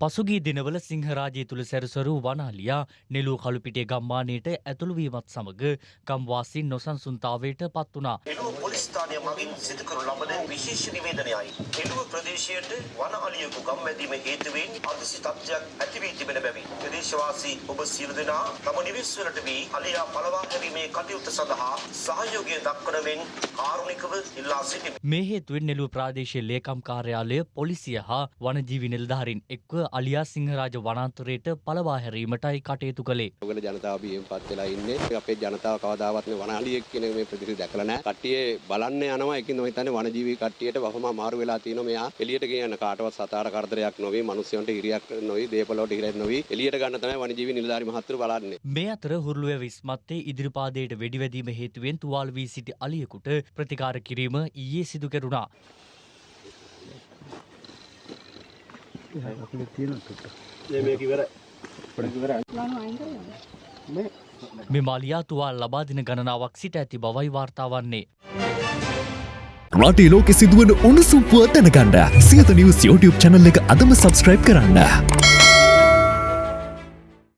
පසුගී දිනවල සිංහරාජය තුළ සැරසරු වනාලියා නෙලූ කළුපිටේ ගම්මානයට ඇතුළුවීමත් සමඟ ගම්වාසින් නොසන්සුන්තාවයට පත් වනා. එළුව පොලිස් ස්ථානය මගින් සිදු කරනු ලබන විශේෂ නිවේදනයයි. එළුව ප්‍රදේශයට වන අලියකු ගම්මැදීම හේතුවෙන් අදිසි තත්ත්වයක් ඇති වී තිබෙන බැවින් ප්‍රදේශවාසී ඔබ සියලු දෙනා තම නිවෙස්වලට වී අලියා පලවා හැරීමේ කටයුත්ත සඳහා සහයෝගය දක්වන මෙන් කාරුණිකව ඉල්ලා සිටිමි. මේ හේතුවෙන් නෙලූ ප්‍රාදේශය ලේකම් කාර්යාලය පොලිසිය හා වනජීවි නිලධාරින් එක්ව අලියා සිංහරාජ වනාන්තරයට පලවා හැරීමටයි කටයුතු කළේ. ඔගල ජනතාව බියෙන් පත් වෙලා ඉන්නේ. අපේ ජනතාව කවදාවත් මේ වනාලියෙක් කියන මේ ප්‍රතිශි දැකලා නැහැ. කට්ටිය බලන්න යනවා. ඒකින් මම හිතන්නේ වනජීවී කට්ටියට වහම මාරු වෙලා තියෙනවා. මෙයා එළියට ගියන කාටවත් සතාර කරදරයක් නොවේ. මිනිස්සුන්ට හිරියක් නොවේ. දේපලවලට හිරියක් නොවේ. එළියට ගන්න තමයි වනජීවී නිලධාරි මහත්තුරු බලන්නේ. මේ අතර හුරුළුව විස්මත්තේ ඉදිරිපාදයට වෙඩිවැදීම හේතුවෙන් තුවාල් වී සිටි අලියෙකුට ප්‍රතිකාර කිරීම ඊයේ සිදු කෙරුණා. මෙම අලියා තුවාල් ලබා දින ගණනාවක් සිට ඇති බවයි වාර්තාවන්නේ. රටේ ලෝකෙ සිදුවන උණුසුම් පුවත් දැනගන්න සියත නිවස් YouTube චැනල් එක අදම සබස්ක්‍රයිබ් කරන්න.